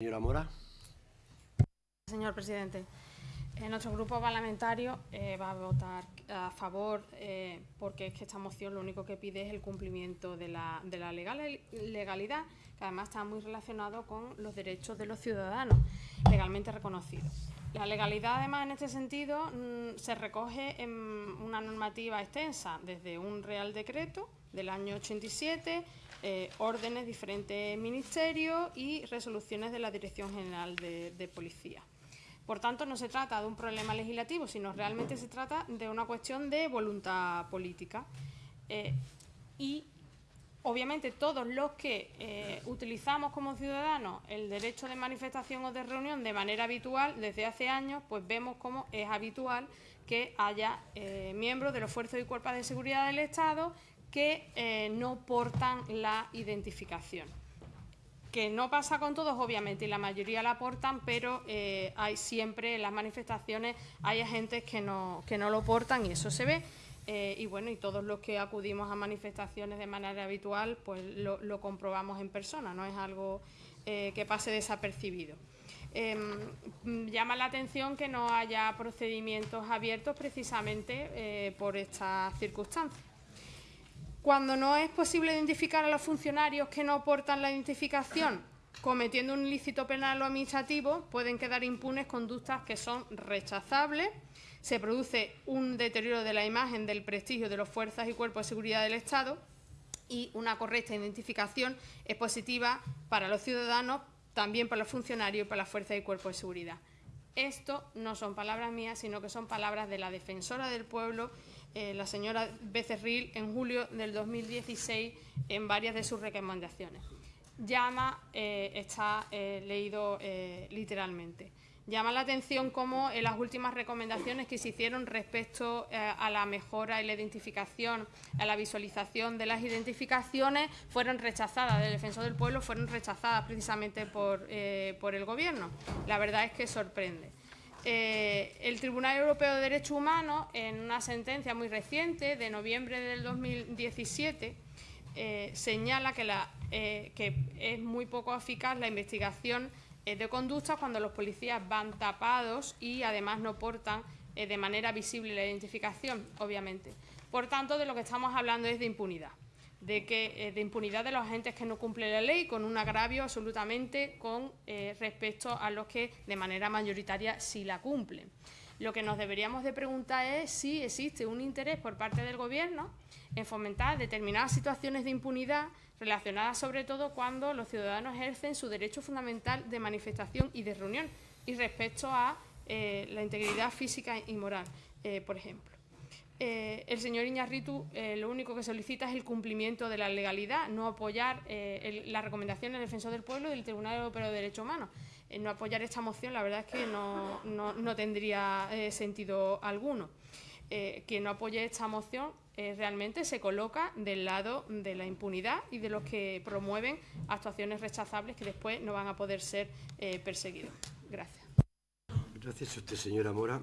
Señora Mora. Señor presidente, eh, nuestro grupo parlamentario eh, va a votar a favor eh, porque es que esta moción lo único que pide es el cumplimiento de la, legalidad, que además está muy relacionado con los derechos de los ciudadanos legalmente reconocidos. La legalidad, además, en este sentido, mm, se recoge en una normativa extensa, desde un Real Decreto del año 87, eh, órdenes de diferentes ministerios y resoluciones de la Dirección General de, Policía. Por tanto, no se trata de un problema legislativo, sino realmente se trata de una cuestión de voluntad política. Eh, y obviamente todos los que eh, utilizamos como ciudadanos el derecho de manifestación o de reunión de manera habitual desde hace años, pues vemos cómo es habitual que haya miembros de los fuerzas y cuerpos de seguridad del Estado que eh, no portan la identificación. Que no pasa con todos, obviamente, y la mayoría la portan, pero eh, hay siempre en las manifestaciones, hay agentes que no, que no lo portan y eso se ve. Eh, y bueno, y todos los que acudimos a manifestaciones de manera habitual, pues lo, comprobamos en persona, no es algo que pase desapercibido. Em, llama la atención que no haya procedimientos abiertos precisamente por estas circunstancias. Cuando no es posible identificar a los funcionarios que no aportan la identificación cometiendo un ilícito penal o administrativo, pueden quedar impunes conductas que son rechazables, se produce un deterioro de la imagen del prestigio de las fuerzas y cuerpos de seguridad del Estado y una correcta identificación es positiva para los ciudadanos, también para los funcionarios y para las fuerzas y cuerpos de seguridad. Esto no son palabras mías, sino que son palabras de la defensora del pueblo eh, la señora Becerril en julio del 2016 en varias de sus recomendaciones. Llama, eh, está eh, leído literalmente. Llama la atención cómo en las últimas recomendaciones que se hicieron respecto a la mejora y la identificación, a la visualización de las identificaciones, fueron rechazadas, del Defensor del Pueblo fueron rechazadas precisamente por, por el Gobierno. La verdad es que sorprende. Eh, el Tribunal Europeo de Derechos Humanos, en una sentencia muy reciente, de noviembre del 2017, eh, señala que, eh, que, es muy poco eficaz la investigación de conductas cuando los policías van tapados y además no portan de manera visible la identificación, obviamente. Por tanto, de lo que estamos hablando es de impunidad de, que, eh, de impunidad de los agentes que no cumplen la ley, con un agravio absolutamente con eh, respecto a los que de manera mayoritaria sí la cumplen. Lo que nos deberíamos de preguntar es si existe un interés por parte del Gobierno en fomentar determinadas situaciones de impunidad relacionadas sobre todo cuando los ciudadanos ejercen su derecho fundamental de manifestación y de reunión y respecto a eh, la integridad física y moral, por ejemplo. Eh, el señor Iñarritu eh, lo único que solicita es el cumplimiento de la legalidad, no apoyar eh, la recomendación del Defensor del Pueblo y del Tribunal Europeo de Derechos Humanos. no apoyar esta moción, la verdad es que no, no tendría sentido alguno. quien no apoye esta moción realmente se coloca del lado de la impunidad y de los que promueven actuaciones rechazables que después no van a poder ser perseguidos. Gracias. Gracias a usted, señora Mora.